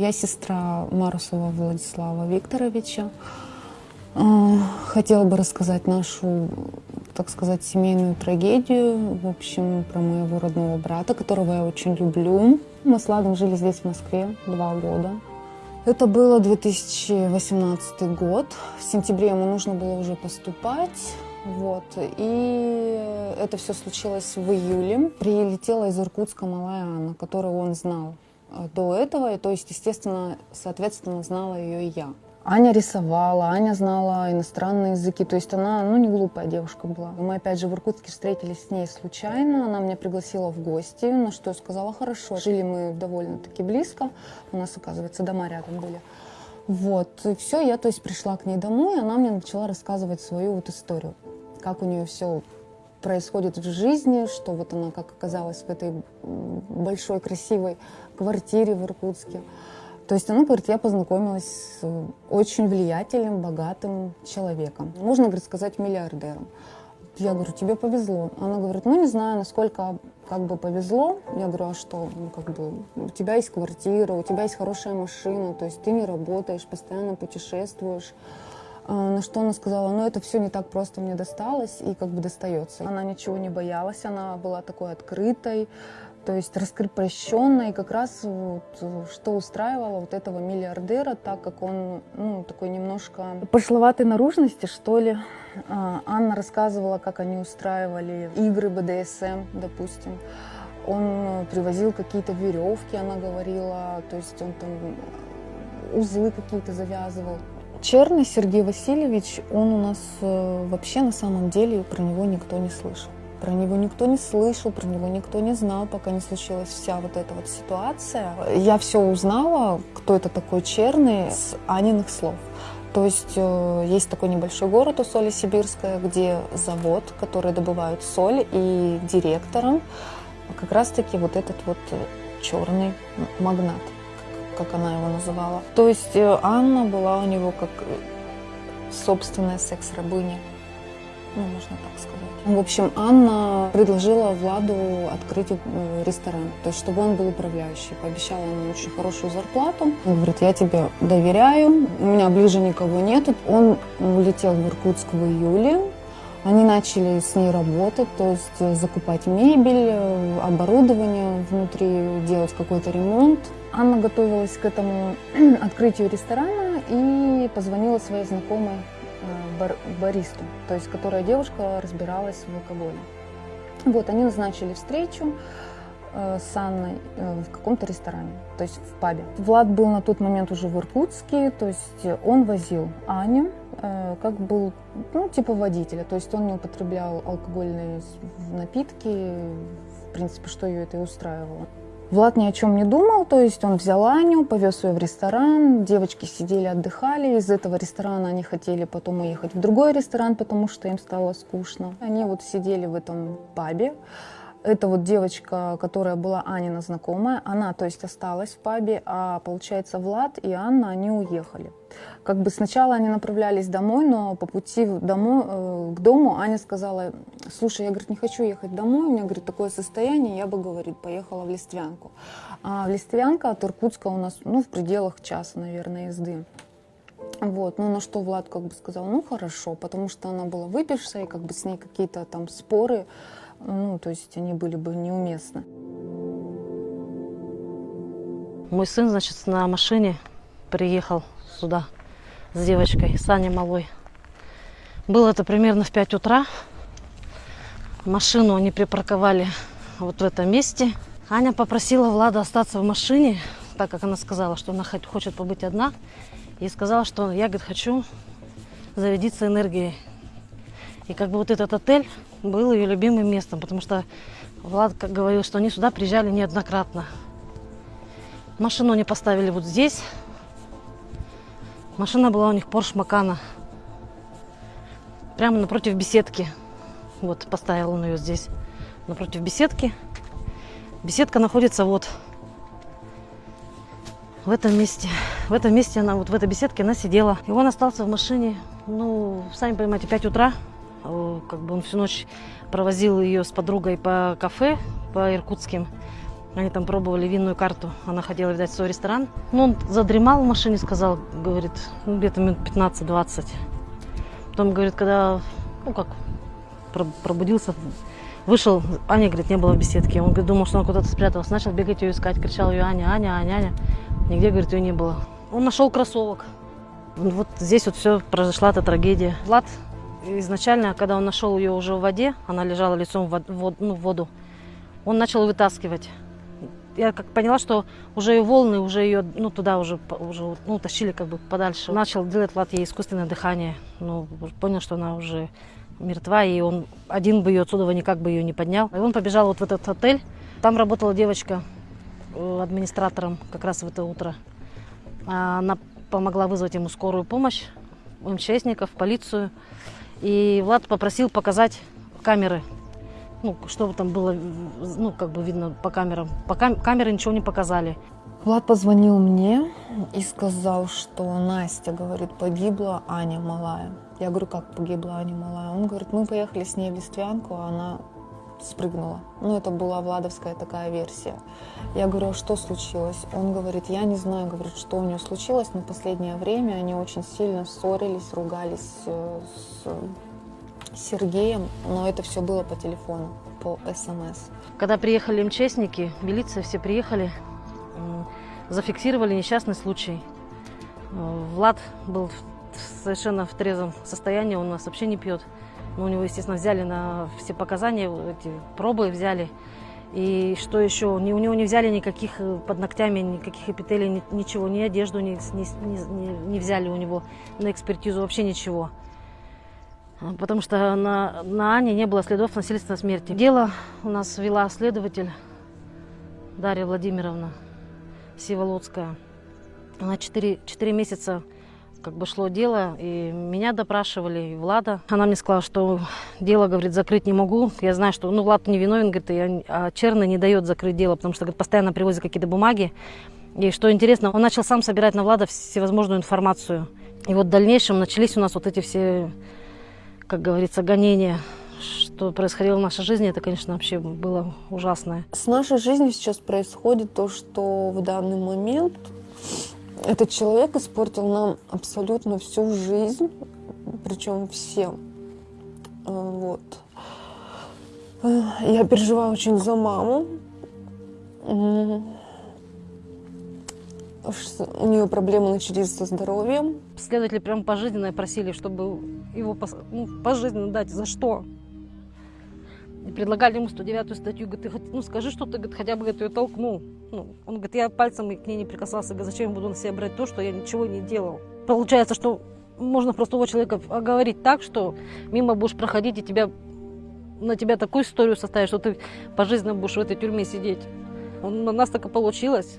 Я сестра Марусова Владислава Викторовича. Э, хотела бы рассказать нашу, так сказать, семейную трагедию, в общем, про моего родного брата, которого я очень люблю. Мы с Ладом жили здесь, в Москве, два года. Это было 2018 год. В сентябре ему нужно было уже поступать. Вот. И это все случилось в июле. Прилетела из Иркутска малая Анна, которую он знал до этого. И, то есть, естественно, соответственно, знала ее и я. Аня рисовала, Аня знала иностранные языки, то есть она, ну, не глупая девушка была. Мы опять же в Иркутске встретились с ней случайно, она меня пригласила в гости, на что я сказала хорошо. Жили мы довольно-таки близко, у нас, оказывается, дома рядом были. Вот, и все, я, то есть, пришла к ней домой, и она мне начала рассказывать свою вот историю, как у нее все происходит в жизни, что вот она как оказалась в этой большой красивой квартире в Иркутске. То есть она говорит, я познакомилась с очень влиятельным, богатым человеком. Можно, говорит, сказать, миллиардером. Я говорю, тебе повезло. Она говорит, ну не знаю, насколько как бы повезло. Я говорю, а что? Ну, как бы, у тебя есть квартира, у тебя есть хорошая машина, то есть ты не работаешь, постоянно путешествуешь. А, на что она сказала, ну это все не так просто мне досталось и как бы достается. Она ничего не боялась, она была такой открытой, то есть раскрепощенно, и как раз вот, что устраивало вот этого миллиардера, так как он, ну, такой немножко пошловатой наружности, что ли. А, Анна рассказывала, как они устраивали игры БДСМ, допустим. Он привозил какие-то веревки, она говорила, то есть он там узлы какие-то завязывал. Черный Сергей Васильевич, он у нас э, вообще на самом деле про него никто не слышал. Про него никто не слышал, про него никто не знал, пока не случилась вся вот эта вот ситуация. Я все узнала, кто это такой черный, с Аниных слов. То есть э, есть такой небольшой город у Соли Сибирская, где завод, который добывает соль, и директором как раз-таки вот этот вот э, черный магнат, как она его называла. То есть э, Анна была у него как собственная секс-рабыня, ну, можно так сказать. В общем, Анна предложила Владу открыть э, ресторан, то есть чтобы он был управляющий. Пообещала ему очень хорошую зарплату. Он говорит, я тебе доверяю, у меня ближе никого нету. Он улетел в Иркутск в июле. Они начали с ней работать, то есть э, закупать мебель, э, оборудование внутри, делать какой-то ремонт. Анна готовилась к этому открытию ресторана и позвонила своей знакомой бар баристу, то есть которая девушка разбиралась в алкоголе. Вот, они назначили встречу э, с Анной э, в каком-то ресторане, то есть в пабе. Влад был на тот момент уже в Иркутске, то есть он возил Аню, э, как был, ну, типа водителя, то есть он не употреблял алкогольные напитки, в принципе, что ее это и устраивало. Влад ни о чем не думал, то есть он взял Аню, повез ее в ресторан, девочки сидели, отдыхали, из этого ресторана они хотели потом уехать в другой ресторан, потому что им стало скучно. Они вот сидели в этом пабе, эта вот девочка, которая была Анина знакомая, она, то есть, осталась в пабе, а, получается, Влад и Анна, они уехали. Как бы сначала они направлялись домой, но по пути домой, э, к дому Аня сказала, слушай, я, говорит, не хочу ехать домой, у меня, говорит, такое состояние, я бы, говорит, поехала в Листвянку. А Листвянка от Иркутска у нас, ну, в пределах часа, наверное, езды. Вот, ну на что Влад как бы сказал, ну хорошо, потому что она была выпившая, и как бы с ней какие-то там споры, ну, то есть они были бы неуместны. Мой сын, значит, на машине приехал сюда с девочкой, с Аней Малой. Было это примерно в 5 утра. Машину они припарковали вот в этом месте. Аня попросила Влада остаться в машине, так как она сказала, что она хочет побыть одна. И сказала, что я, говорит, хочу зарядиться энергией. И как бы вот этот отель был ее любимым местом, потому что Влад говорил, что они сюда приезжали неоднократно. Машину они поставили вот здесь. Машина была у них Porsche Макана. Прямо напротив беседки. Вот, поставил он ее здесь, напротив беседки. Беседка находится вот в этом месте. В этом месте она, вот в этой беседке она сидела. И он остался в машине, ну, сами понимаете, 5 утра. Как бы он всю ночь провозил ее с подругой по кафе, по иркутским. Они там пробовали винную карту. Она хотела, видать, свой ресторан. Ну, он задремал в машине, сказал, говорит, ну, где-то минут 15-20. Потом, говорит, когда, ну, как, про- пробудился, вышел, Аня, говорит, не было в беседке. Он говорит, думал, что она куда-то спряталась. Начал бегать ее искать, кричал ее Аня, Аня, Аня, Аня. Нигде, говорит, ее не было. Он нашел кроссовок. Вот здесь вот все произошла эта трагедия. Влад изначально, когда он нашел ее уже в воде, она лежала лицом в, вод- ну, в воду, он начал вытаскивать. Я как поняла, что уже ее волны, уже ее, ну, туда уже, уже ну, тащили как бы подальше. Начал делать Влад ей искусственное дыхание. Ну, понял, что она уже мертва, и он один бы ее отсюда никак бы ее не поднял. И он побежал вот в этот отель. Там работала девочка э, администратором как раз в это утро. Она помогла вызвать ему скорую помощь, МЧСников, полицию. И Влад попросил показать камеры, ну, чтобы там было, ну, как бы видно по камерам. По кам- камеры ничего не показали. Влад позвонил мне и сказал, что Настя, говорит, погибла Аня малая. Я говорю, как погибла Аня малая? Он говорит, мы поехали с ней в Листвянку, а она спрыгнула. Ну, это была владовская такая версия. Я говорю, а что случилось? Он говорит, я не знаю, говорит, что у нее случилось, но последнее время они очень сильно ссорились, ругались э, с Сергеем, но это все было по телефону, по СМС. Когда приехали МЧСники, милиция, все приехали, зафиксировали несчастный случай. Э, Влад был совершенно в трезвом состоянии, он у нас вообще не пьет. Но у него, естественно, взяли на все показания, эти пробы взяли. И что еще? У него не взяли никаких э, под ногтями, никаких эпителий, ни- ничего, ни одежду не, не- не- взяли у него на экспертизу, вообще ничего. А, Потому что на, на Ане не было следов насильственной смерти. Дело у нас вела следователь Дарья Владимировна Сиволоцкая. Она 4, четыре месяца как бы шло дело, и меня допрашивали, и Влада. Она мне сказала, что дело, говорит, закрыть не могу. Я знаю, что, ну, Влад не виновен, говорит, и а Черный не дает закрыть дело, потому что, говорит, постоянно привозят какие-то бумаги. И что интересно, он начал сам собирать на Влада всевозможную информацию. И вот в дальнейшем начались у нас вот эти все, как говорится, гонения. Что происходило в нашей жизни, это, конечно, вообще было ужасное. С нашей жизнью сейчас происходит то, что в данный момент этот человек испортил нам абсолютно всю жизнь, причем всем. Э, Вот. Э, Я переживаю очень за маму. У нее проблемы начались со здоровьем. Следователи прям пожизненно просили, чтобы его ну, пожизненно дать. За что? Предлагали ему 109 статью. Говорит, ну скажи, что ты говорит, хотя бы говорит, ее толкнул. Ну, он говорит, я пальцем к ней не прикасался. Говорит, зачем я буду на себя брать то, что я ничего не делал? Получается, что можно простого человека оговорить так, что мимо будешь проходить, и тебя, на тебя такую историю составить, что ты пожизненно будешь в этой тюрьме сидеть. У нас так и получилось.